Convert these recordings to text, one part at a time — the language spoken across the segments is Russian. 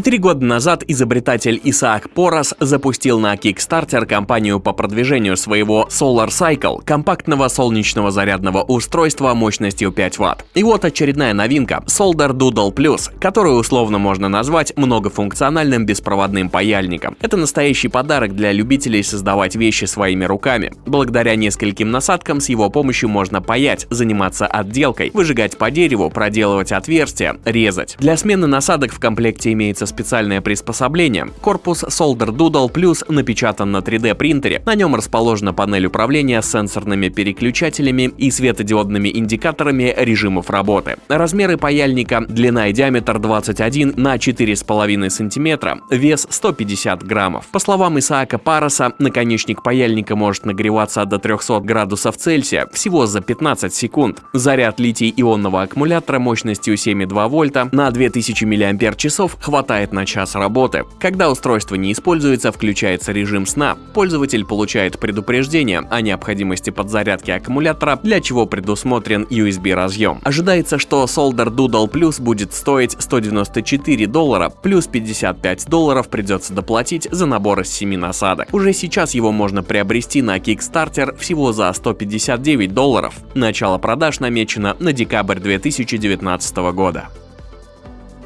Четыре года назад изобретатель Исаак Порос запустил на Kickstarter кампанию по продвижению своего Solar Cycle, компактного солнечного зарядного устройства мощностью 5 Вт. И вот очередная новинка – Solder Doodle Plus, которую условно можно назвать многофункциональным беспроводным паяльником. Это настоящий подарок для любителей создавать вещи своими руками. Благодаря нескольким насадкам с его помощью можно паять, заниматься отделкой, выжигать по дереву, проделывать отверстия, резать. Для смены насадок в комплекте имеется специальное приспособление. Корпус Solder Doodle Plus напечатан на 3D принтере. На нем расположена панель управления с сенсорными переключателями и светодиодными индикаторами режимов работы. Размеры паяльника, длина и диаметр 21 на 4,5 см, вес 150 граммов. По словам Исаака Пароса, наконечник паяльника может нагреваться до 300 градусов Цельсия всего за 15 секунд. Заряд литий-ионного аккумулятора мощностью 7,2 вольта на 2000 мАч хватает хватает на час работы. Когда устройство не используется, включается режим сна. Пользователь получает предупреждение о необходимости подзарядки аккумулятора, для чего предусмотрен USB разъем. Ожидается, что Solder Doodle Plus будет стоить 194 доллара, плюс 55 долларов придется доплатить за набор из 7 насадок. Уже сейчас его можно приобрести на Kickstarter всего за 159 долларов. Начало продаж намечено на декабрь 2019 года.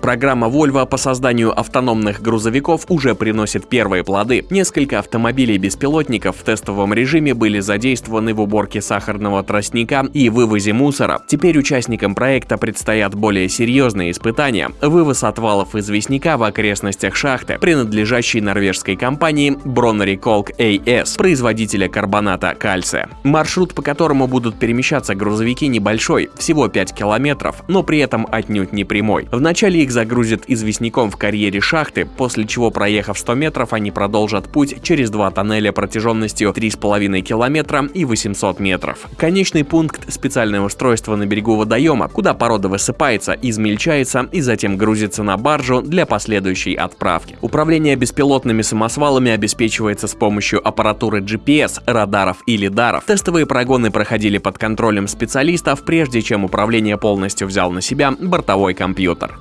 Программа Volvo по созданию автономных грузовиков уже приносит первые плоды. Несколько автомобилей-беспилотников в тестовом режиме были задействованы в уборке сахарного тростника и вывозе мусора. Теперь участникам проекта предстоят более серьезные испытания. Вывоз отвалов известняка в окрестностях шахты, принадлежащей норвежской компании Bronnery Kolk AS, производителя карбоната кальция. Маршрут, по которому будут перемещаться грузовики, небольшой, всего 5 километров, но при этом отнюдь не прямой. В начале их загрузят известняком в карьере шахты, после чего, проехав 100 метров, они продолжат путь через два тоннеля протяженностью 3,5 километра и 800 метров. Конечный пункт – специальное устройство на берегу водоема, куда порода высыпается, измельчается и затем грузится на баржу для последующей отправки. Управление беспилотными самосвалами обеспечивается с помощью аппаратуры GPS, радаров и лидаров. Тестовые прогоны проходили под контролем специалистов, прежде чем управление полностью взял на себя бортовой компьютер.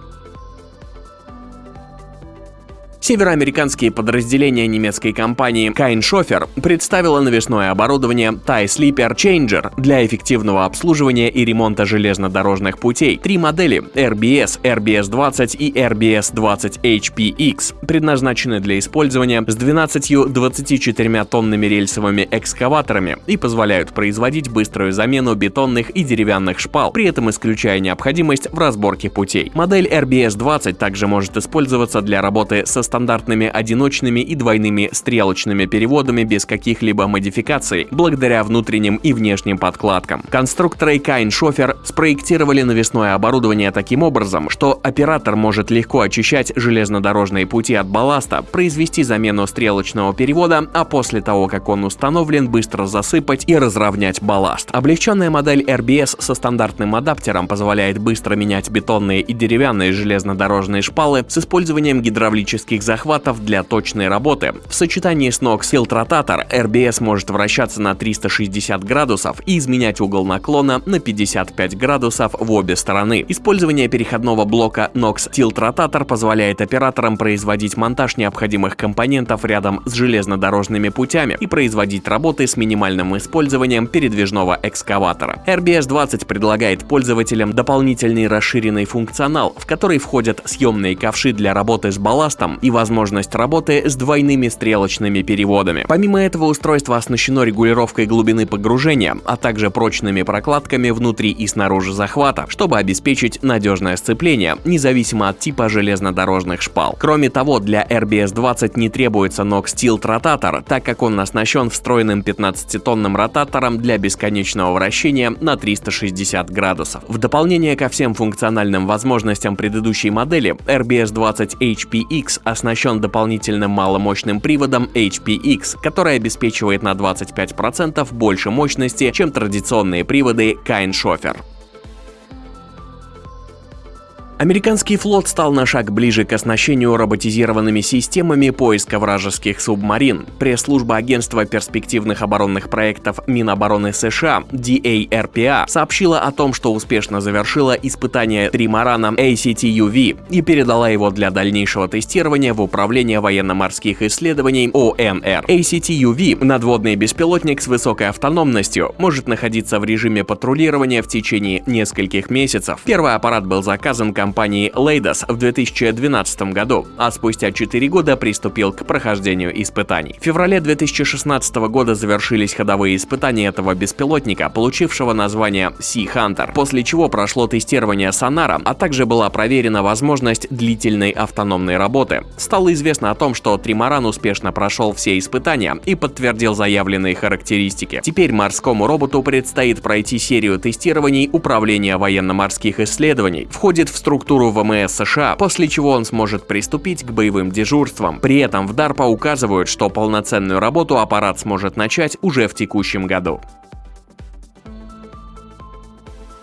Североамериканские подразделения немецкой компании Kainshofer представило навесное оборудование TIE Sleeper Changer для эффективного обслуживания и ремонта железнодорожных путей. Три модели RBS, RBS-20 и RBS-20HPX предназначены для использования с 12-24 тонными рельсовыми экскаваторами и позволяют производить быструю замену бетонных и деревянных шпал, при этом исключая необходимость в разборке путей. Модель RBS-20 также может использоваться для работы со стандартными одиночными и двойными стрелочными переводами без каких-либо модификаций, благодаря внутренним и внешним подкладкам. Конструкторы Кайн Шофер спроектировали навесное оборудование таким образом, что оператор может легко очищать железнодорожные пути от балласта, произвести замену стрелочного перевода, а после того, как он установлен, быстро засыпать и разровнять балласт. Облегченная модель RBS со стандартным адаптером позволяет быстро менять бетонные и деревянные железнодорожные шпалы с использованием гидравлических захватов для точной работы. В сочетании с Nox Hilt Rotator RBS может вращаться на 360 градусов и изменять угол наклона на 55 градусов в обе стороны. Использование переходного блока Nox Tilt Rotator позволяет операторам производить монтаж необходимых компонентов рядом с железнодорожными путями и производить работы с минимальным использованием передвижного экскаватора. RBS-20 предлагает пользователям дополнительный расширенный функционал, в который входят съемные ковши для работы с балластом и возможность работы с двойными стрелочными переводами. Помимо этого устройство оснащено регулировкой глубины погружения, а также прочными прокладками внутри и снаружи захвата, чтобы обеспечить надежное сцепление, независимо от типа железнодорожных шпал. Кроме того, для RBS-20 не требуется Nox Tilt ротатор, так как он оснащен встроенным 15-тонным ротатором для бесконечного вращения на 360 градусов. В дополнение ко всем функциональным возможностям предыдущей модели, RBS-20 HPX оснащен оснащен дополнительным маломощным приводом HPX, который обеспечивает на 25% больше мощности, чем традиционные приводы Kine Schoffer. Американский флот стал на шаг ближе к оснащению роботизированными системами поиска вражеских субмарин. Пресс-служба Агентства перспективных оборонных проектов Минобороны США DARPA сообщила о том, что успешно завершила испытание тримарана ACT-UV и передала его для дальнейшего тестирования в Управление военно-морских исследований ОМР. ACT-UV – надводный беспилотник с высокой автономностью, может находиться в режиме патрулирования в течение нескольких месяцев. Первый аппарат был заказан компанией компании Leidos в 2012 году, а спустя 4 года приступил к прохождению испытаний. В феврале 2016 года завершились ходовые испытания этого беспилотника, получившего название Sea Hunter, после чего прошло тестирование сонара, а также была проверена возможность длительной автономной работы. Стало известно о том, что Тримаран успешно прошел все испытания и подтвердил заявленные характеристики. Теперь морскому роботу предстоит пройти серию тестирований Управления военно-морских исследований, входит в структуру структуру ВМС США, после чего он сможет приступить к боевым дежурствам. При этом в DARPA указывают, что полноценную работу аппарат сможет начать уже в текущем году.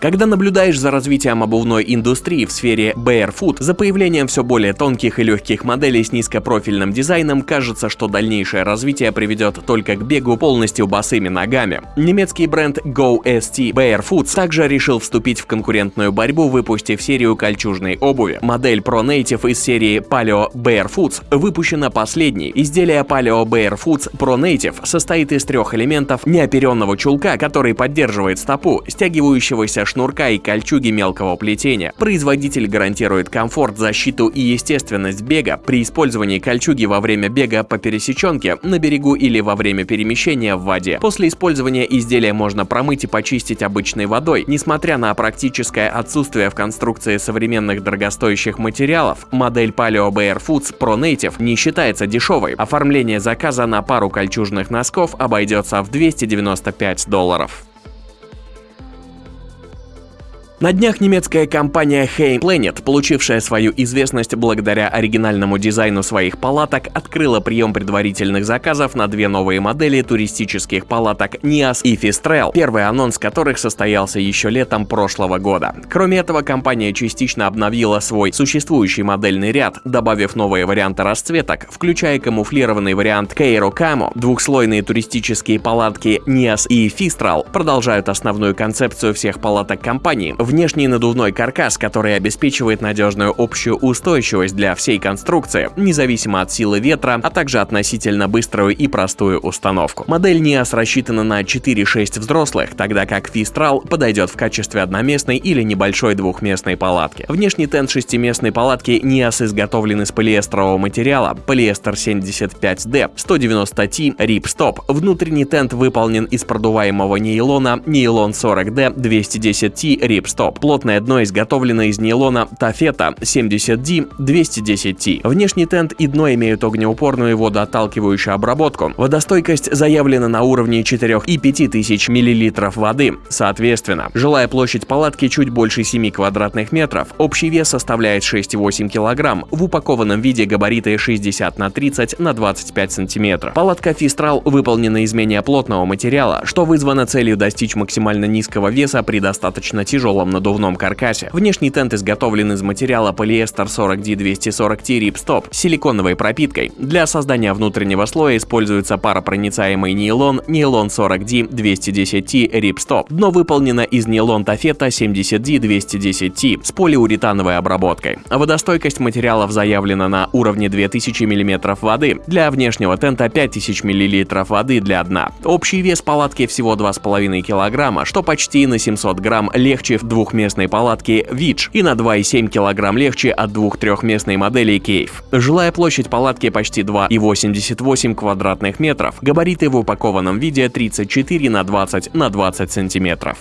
Когда наблюдаешь за развитием обувной индустрии в сфере barefoot, за появлением все более тонких и легких моделей с низкопрофильным дизайном, кажется, что дальнейшее развитие приведет только к бегу полностью босыми ногами. Немецкий бренд GoST Barefoots также решил вступить в конкурентную борьбу, выпустив серию кольчужной обуви. Модель Pro Native из серии Paleo Barefoots выпущена последней. Изделие Paleo Barefoots Pro Native состоит из трех элементов неоперенного чулка, который поддерживает стопу, стягивающегося шнурка и кольчуги мелкого плетения. Производитель гарантирует комфорт, защиту и естественность бега при использовании кольчуги во время бега по пересеченке, на берегу или во время перемещения в воде. После использования изделия можно промыть и почистить обычной водой. Несмотря на практическое отсутствие в конструкции современных дорогостоящих материалов, модель Paleo Bear Foods Pro Native не считается дешевой. Оформление заказа на пару кольчужных носков обойдется в 295 долларов. На днях немецкая компания Hey Planet, получившая свою известность благодаря оригинальному дизайну своих палаток, открыла прием предварительных заказов на две новые модели туристических палаток Nias и Fistrel, первый анонс которых состоялся еще летом прошлого года. Кроме этого, компания частично обновила свой существующий модельный ряд, добавив новые варианты расцветок, включая камуфлированный вариант Cairo Camo. Двухслойные туристические палатки Nias и Fistral продолжают основную концепцию всех палаток компании – внешний надувной каркас, который обеспечивает надежную общую устойчивость для всей конструкции, независимо от силы ветра, а также относительно быструю и простую установку. Модель NIAS рассчитана на 4-6 взрослых, тогда как Fistral подойдет в качестве одноместной или небольшой двухместной палатки. Внешний тент шестиместной палатки NIAS изготовлен из полиэстрового материала полиэстер 75D 190T Ripstop. Внутренний тент выполнен из продуваемого нейлона нейлон 40D 210T Ripstop стоп. Плотное дно изготовлено из нейлона тафета 70D 210T. Внешний тент и дно имеют огнеупорную и водоотталкивающую обработку. Водостойкость заявлена на уровне 4 и 5 тысяч миллилитров воды. Соответственно, жилая площадь палатки чуть больше 7 квадратных метров. Общий вес составляет 6,8 килограмм. В упакованном виде габариты 60 на 30 на 25 сантиметров. Палатка Фистрал выполнена из менее плотного материала, что вызвано целью достичь максимально низкого веса при достаточно тяжелом надувном каркасе. Внешний тент изготовлен из материала полиэстер 40D240T Ripstop с силиконовой пропиткой. Для создания внутреннего слоя используется паропроницаемый нейлон нейлон 40D210T Ripstop. Дно выполнено из нейлон тафета 70D210T с полиуретановой обработкой. Водостойкость материалов заявлена на уровне 2000 мм воды. Для внешнего тента 5000 мл воды для дна. Общий вес палатки всего 2,5 кг, что почти на 700 грамм легче в двухместной палатки Вич и на 2,7 кг легче от двух-трехместной модели Кейв. Жилая площадь палатки почти 2,88 квадратных метров, габариты в упакованном виде 34 на 20 на 20 сантиметров.